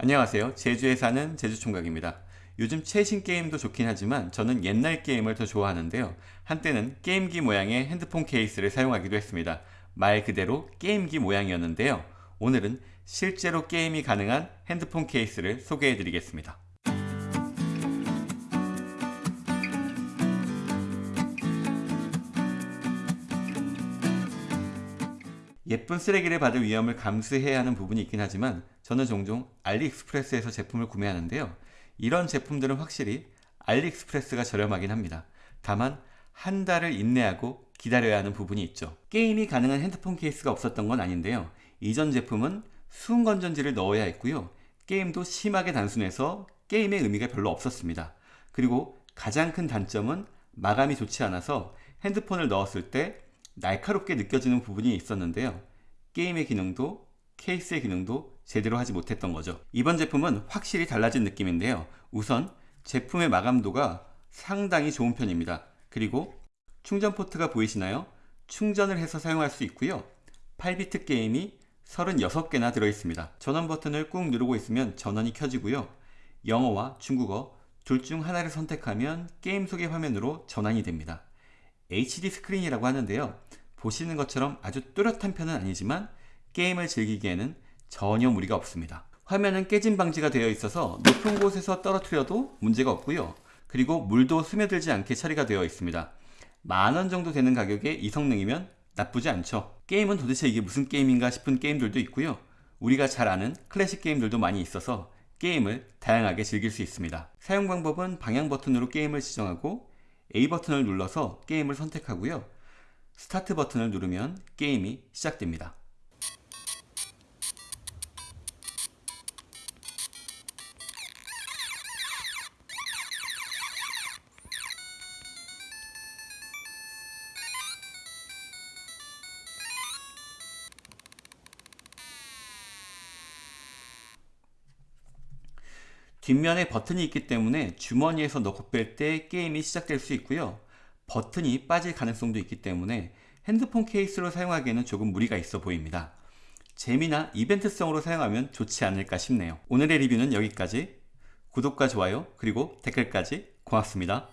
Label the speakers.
Speaker 1: 안녕하세요. 제주에 사는 제주총각입니다. 요즘 최신 게임도 좋긴 하지만 저는 옛날 게임을 더 좋아하는데요. 한때는 게임기 모양의 핸드폰 케이스를 사용하기도 했습니다. 말 그대로 게임기 모양이었는데요. 오늘은 실제로 게임이 가능한 핸드폰 케이스를 소개해 드리겠습니다. 예쁜 쓰레기를 받을 위험을 감수해야 하는 부분이 있긴 하지만 저는 종종 알리익스프레스에서 제품을 구매하는데요. 이런 제품들은 확실히 알리익스프레스가 저렴하긴 합니다. 다만 한 달을 인내하고 기다려야 하는 부분이 있죠. 게임이 가능한 핸드폰 케이스가 없었던 건 아닌데요. 이전 제품은 수은 건전지를 넣어야 했고요. 게임도 심하게 단순해서 게임의 의미가 별로 없었습니다. 그리고 가장 큰 단점은 마감이 좋지 않아서 핸드폰을 넣었을 때 날카롭게 느껴지는 부분이 있었는데요. 게임의 기능도 케이스의 기능도 제대로 하지 못했던 거죠. 이번 제품은 확실히 달라진 느낌인데요. 우선 제품의 마감도가 상당히 좋은 편입니다. 그리고 충전 포트가 보이시나요? 충전을 해서 사용할 수 있고요. 8비트 게임이 36개나 들어있습니다. 전원 버튼을 꾹 누르고 있으면 전원이 켜지고요. 영어와 중국어 둘 중 하나를 선택하면 게임 소개 화면으로 전환이 됩니다. HD 스크린이라고 하는데요. 보시는 것처럼 아주 뚜렷한 편은 아니지만 게임을 즐기기에는 전혀 무리가 없습니다. 화면은 깨짐 방지가 되어 있어서 높은 곳에서 떨어뜨려도 문제가 없고요. 그리고 물도 스며들지 않게 처리가 되어 있습니다. 만원 정도 되는 가격에 이 성능이면 나쁘지 않죠. 게임은 도대체 이게 무슨 게임인가 싶은 게임들도 있고요. 우리가 잘 아는 클래식 게임들도 많이 있어서 게임을 다양하게 즐길 수 있습니다. 사용 방법은 방향 버튼으로 게임을 지정하고 A 버튼을 눌러서 게임을 선택하고요. 스타트 버튼을 누르면 게임이 시작됩니다. 뒷면에 버튼이 있기 때문에 주머니에서 넣고 뺄 때 게임이 시작될 수 있고요. 버튼이 빠질 가능성도 있기 때문에 핸드폰 케이스로 사용하기에는 조금 무리가 있어 보입니다. 재미나 이벤트성으로 사용하면 좋지 않을까 싶네요. 오늘의 리뷰는 여기까지. 구독과 좋아요 그리고 댓글까지 고맙습니다.